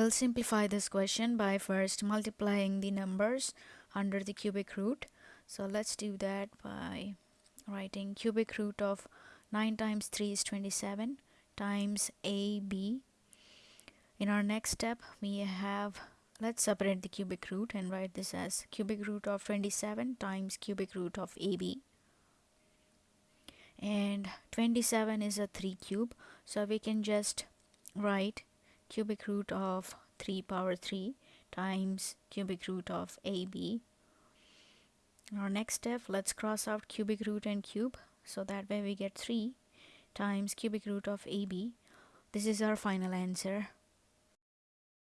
We'll simplify this question by first multiplying the numbers under the cubic root. So let's do that by writing cubic root of 9 times 3 is 27 times AB. In our next step, we have, let's separate the cubic root and write this as cubic root of 27 times cubic root of AB. And 27 is a 3 cube, so we can just write cubic root of 3 power 3 times cubic root of AB. Our next step, let's cross out cubic root and cube. So that way we get 3 times cubic root of AB. This is our final answer.